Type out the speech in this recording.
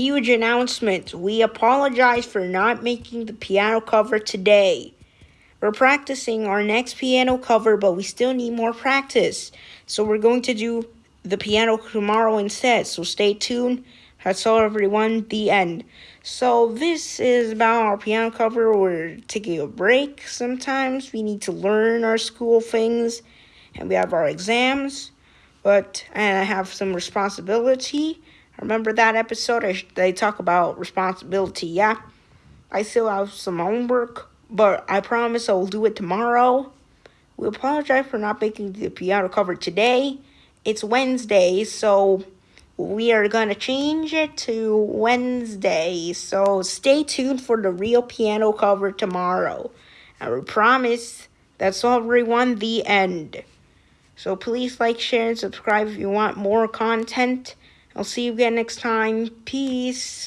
Huge announcement. We apologize for not making the piano cover today. We're practicing our next piano cover, but we still need more practice. So we're going to do the piano tomorrow instead. So stay tuned. That's all, everyone. The end. So this is about our piano cover. We're taking a break sometimes. We need to learn our school things. And we have our exams. But, and I have some responsibility. Remember that episode? They talk about responsibility, yeah? I still have some homework, but I promise I will do it tomorrow. We apologize for not making the piano cover today. It's Wednesday, so we are going to change it to Wednesday. So stay tuned for the real piano cover tomorrow. I promise that's all everyone, the end. So please like, share, and subscribe if you want more content. I'll see you again next time. Peace.